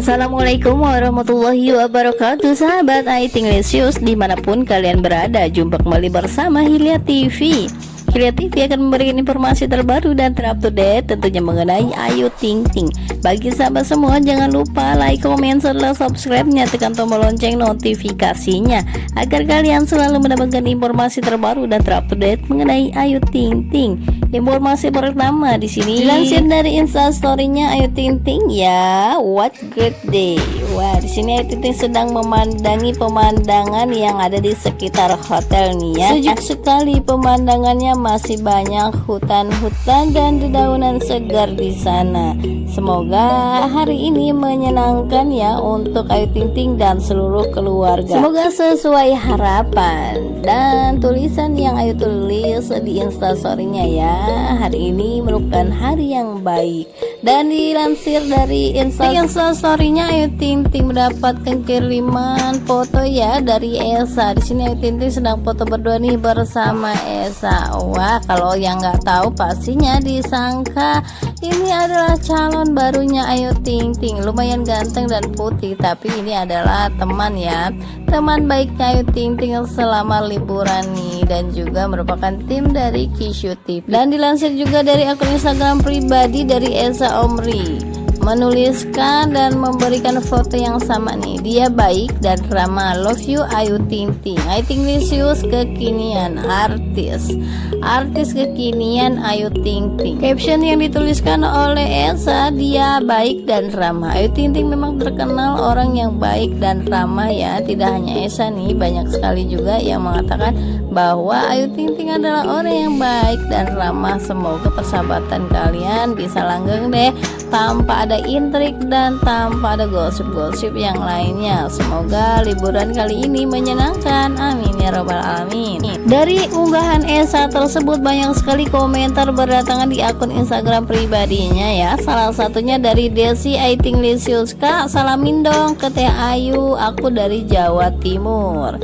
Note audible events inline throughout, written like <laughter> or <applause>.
Assalamualaikum warahmatullahi wabarakatuh Sahabat Aitinglesius di mana pun kalian berada Jumpa kembali bersama Hilya TV Hilya TV akan memberikan informasi terbaru dan terupdate tentunya mengenai Ayu Ting Ting. Bagi sahabat semua jangan lupa like, komen, serta subscribe-nya tekan tombol lonceng notifikasinya agar kalian selalu mendapatkan informasi terbaru dan terupdate mengenai Ayu Ting Ting. Informasi pertama di sini dilansir dari Instastory-nya Ayu Ting Ting ya, what great day. Wah, di sini Ayu Ting Ting sedang memandangi pemandangan yang ada di sekitar hotel nih ya. Sejuk sekali pemandangannya masih banyak hutan-hutan dan dedaunan segar di sana. Semoga hari ini menyenangkan ya untuk Ayu Ting Ting dan seluruh keluarga. Semoga sesuai harapan dan tulisan yang Ayu tulis di instastorynya ya. Hari ini merupakan hari yang baik dan dilansir dari instastorynya Ayu Ting Ting mendapatkan kiriman foto ya dari Esa. Di sini Ayu Ting Ting sedang foto berdua nih bersama Esa. Wah, kalau yang nggak tahu pastinya disangka ini adalah calon barunya Ayu Ting Ting. Lumayan ganteng dan putih, tapi ini adalah teman ya. Teman baiknya Ayu Ting Ting selama liburan nih dan juga merupakan tim dari Kishu TV. Dan dilansir juga dari akun Instagram pribadi dari Esa Omri menuliskan dan memberikan foto yang sama nih. Dia baik dan ramah love you Ayu Ting Ting. Ayu Ting Lisius kekinian. Artis. Artis kekinian Ayu Ting Ting. Caption yang dituliskan oleh Elsa dia baik dan ramah Ayu Ting Ting memang terkenal orang yang baik dan ramah ya. Tidak hanya Esa nih banyak sekali juga yang mengatakan bahwa Ayu Ting Ting adalah orang yang baik dan ramah. Semoga persahabatan kalian bisa langgeng deh tanpa ada intrik dan tanpa ada gosip-gosip yang lainnya. Semoga liburan kali ini menyenangkan. Amin ya robbal alamin. Dari unggahan Esa tersebut banyak sekali komentar berdatangan di akun Instagram pribadinya ya. Salah satunya dari Desi Aiting Lisiuska salamin dong ke Teh Ayu aku dari Jawa Timur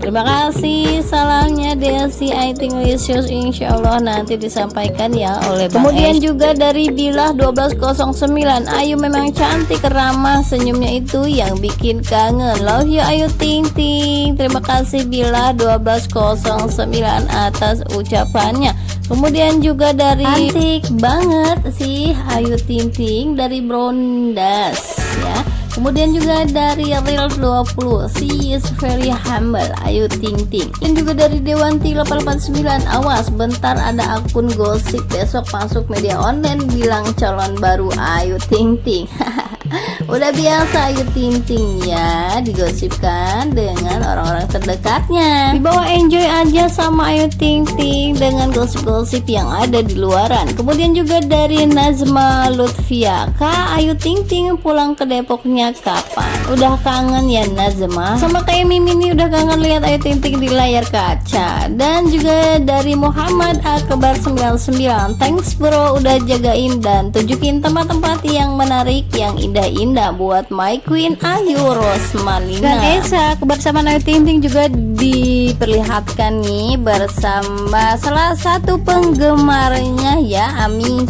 Terima kasih. Salamnya Desi Aiting Lisius Insya Allah nanti disampaikan ya oleh Bang Kemudian juga dari Bilah 1209 Ayu memang cantik ramah senyumnya itu yang bikin kangen. Love you Ayu Ting Ting. Terima kasih Bilah 1209 atas ucapannya. Kemudian juga dari Cantik banget sih Ayu Ting Ting dari Brondas ya Kemudian juga dari Real 20 She is very humble. Ayu Ting Ting. Dan juga dari Dewanti 889 Awas bentar ada akun gosip. Besok masuk media online Bilang calon baru. Ayu Ting Ting. <laughs> Udah biasa Ayu Ting Ting ya. Digosipkan dengan orang-orang terdekatnya. Dibawa enjoy aja sama Ayu Ting Ting dengan gosip-gosip yang ada di luaran. Kemudian juga dari Nazma Lutfia. Kak Ayu Ting Ting pulang ke Depoknya kapan? Udah kangen ya Nazma? Sama kayak Mimi nih udah kangen lihat Ayu Ting Ting di layar kaca. Dan juga dari Muhammad Akbar 99 Thanks bro udah jagain dan tunjukin tempat-tempat yang menarik yang indah-indah Indah buat My Queen Ayu Rosmalina. Dan Esa kebersamaan Ayu Ting Ting juga diperlihatkan nih bersama salah satu penggemarnya ya Amin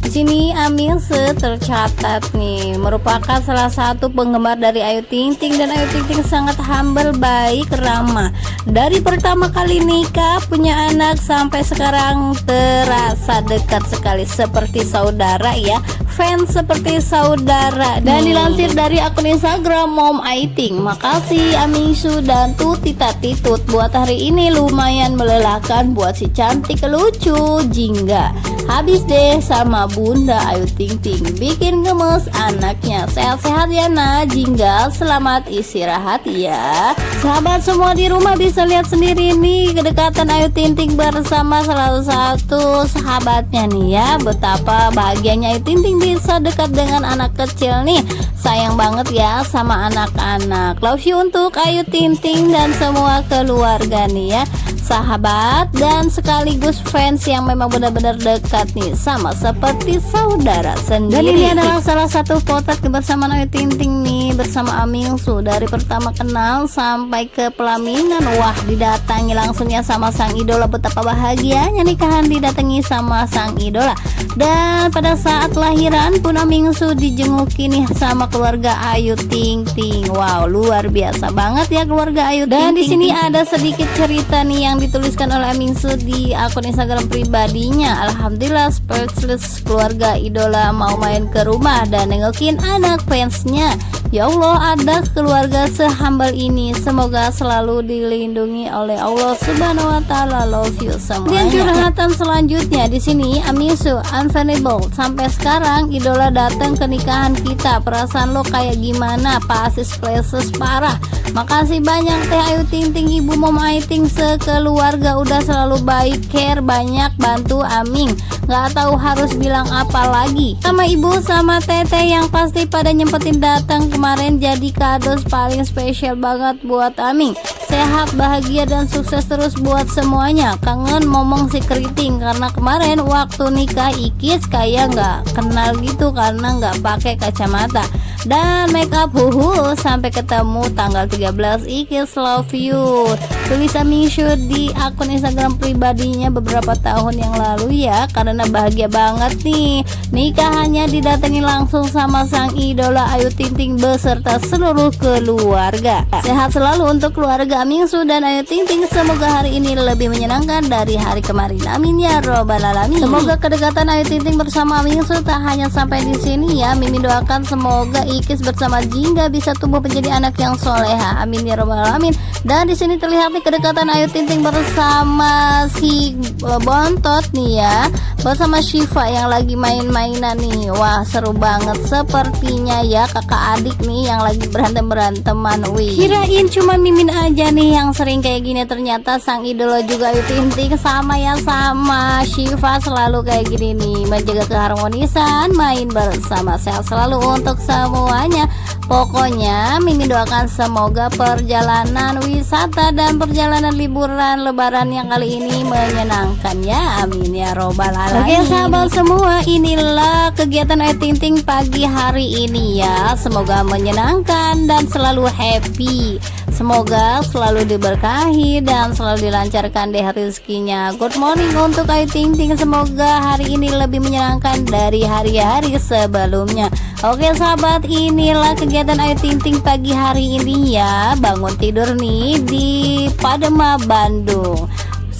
di sini Amilse tercatat nih merupakan salah satu penggemar dari Ayu Ting Ting dan Ayu Ting Ting sangat humble, baik, ramah. Dari pertama kali nikah punya anak sampai sekarang terasa dekat sekali seperti saudara ya. Fans seperti saudara. Dan dilansir dari akun Instagram Mom Aiting. Makasih Amingsu dan Tuti Tati Tut. Buat hari ini lumayan melelahkan buat si cantik lucu jingga. Habis deh sama Bunda. Ayu Ting Ting bikin gemes anaknya. Sehat-sehat ya nah jinggal selamat istirahat ya. Sahabat semua di rumah bisa lihat sendiri nih kedekatan Ayu Ting Ting bersama salah satu sahabatnya nih ya. Betapa bahagianya Ayu Ting Ting bisa dekat dengan anak kecil nih. Sayang banget ya sama anak-anak. Love you untuk Ayu Ting Ting dan semua keluarga nih ya sahabat dan sekaligus fans yang memang benar-benar dekat nih sama seperti saudara sendiri. Dan ini adalah salah satu potret kebersamaan Ayu Ting Ting nih bersama Amingsu dari pertama kenal sampai ke pelaminan. Wah, didatangi langsungnya sama sang idola betapa bahagianya nikahan didatangi sama sang idola. Dan pada saat lahir akhiran pun Amingsu dijenguk nih sama keluarga Ayu Ting Ting. Wow, luar biasa banget ya keluarga Ayu Dan di sini ada sedikit cerita nih yang dituliskan oleh Amingsu di akun Instagram pribadinya. Alhamdulillah speechless keluarga idola mau main ke rumah dan nengokin anak fansnya. Ya Allah, ada keluarga sehambal ini. Semoga selalu dilindungi oleh Allah Subhanahu wa taala. Love you semuanya. Dan curhatan selanjutnya di sini Amisu Unfashionable. Sampai sekarang idola datang ke nikahan kita. Perasaan lo kayak gimana? Pasis places parah. Makasih banyak Teh Ayu Ting Ting Ibu Mom Aiting sekeluarga udah selalu baik care banyak bantu Aming nggak tahu harus bilang apa lagi sama ibu sama teteh yang pasti pada nyempetin datang kemarin jadi kado paling spesial banget buat Aming sehat bahagia dan sukses terus buat semuanya. Kangen ngomong si keriting karena kemarin waktu nikah Ikis kayak nggak kenal gitu karena nggak pakai kacamata dan make up huhu sampai ketemu tanggal 13 Ikis love you. Tulis Amishu di akun Instagram pribadinya beberapa tahun yang lalu ya karena bahagia banget nih. Nikahannya didatangi langsung sama sang idola Ayu Ting Ting beserta seluruh keluarga. Sehat selalu untuk keluarga Amingsu dan Ayu Ting Ting. Semoga hari ini lebih menyenangkan dari hari kemarin. Amin ya robbal alamin. Semoga kedekatan Ayu Ting Ting bersama Amingsu tak hanya sampai di sini ya. Mimi doakan semoga Ikis bersama Jingga bisa tumbuh menjadi anak yang soleha. Amin ya robbal alamin. Dan di sini terlihat nih kedekatan Ayu Ting Ting bersama si e, Bontot nih ya, bersama Shiva yang lagi main-mainan nih. Wah seru banget sepertinya ya kakak adik nih yang lagi berantem beranteman. Wih. Kirain cuma Mimin aja nih yang sering kayak gini ternyata sang idola juga Ayu Ting sama ya sama Shiva selalu kayak gini nih menjaga keharmonisan main bersama sehat selalu untuk semua semuanya. Pokoknya Mimi doakan semoga perjalanan wisata dan perjalanan liburan lebaran yang kali ini menyenangkan ya. Amin ya robbal alamin. Oke sahabat semua inilah kegiatan Ayu Ting Ting pagi hari ini ya. Semoga menyenangkan dan selalu happy Semoga selalu diberkahi dan selalu dilancarkan deh rezekinya. Good morning untuk Ayu Ting Ting. Semoga hari ini lebih menyenangkan dari hari-hari sebelumnya. Oke sahabat, inilah kegiatan Ayu Ting Ting pagi hari ini ya. Bangun tidur nih di Padema, Bandung.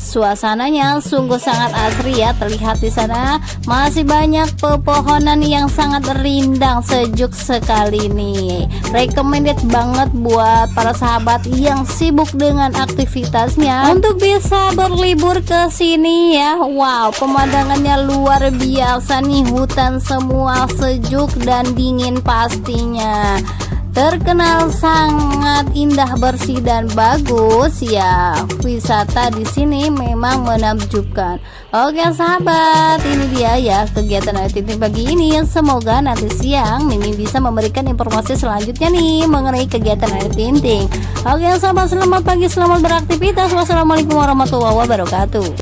Suasananya sungguh sangat asri ya terlihat di sana masih banyak pepohonan yang sangat rindang sejuk sekali nih. Recommended banget buat para sahabat yang sibuk dengan aktivitasnya untuk bisa berlibur ke sini ya. Wow, pemandangannya luar biasa nih hutan semua sejuk dan dingin pastinya terkenal sangat indah bersih dan bagus. Ya wisata di sini memang menakjubkan. Oke sahabat ini dia ya kegiatan Ayu Ting pagi ini. Semoga nanti siang Mimi bisa memberikan informasi selanjutnya nih mengenai kegiatan Ayu Ting oke sahabat selamat pagi selamat beraktivitas. Wassalamualaikum warahmatullahi wabarakatuh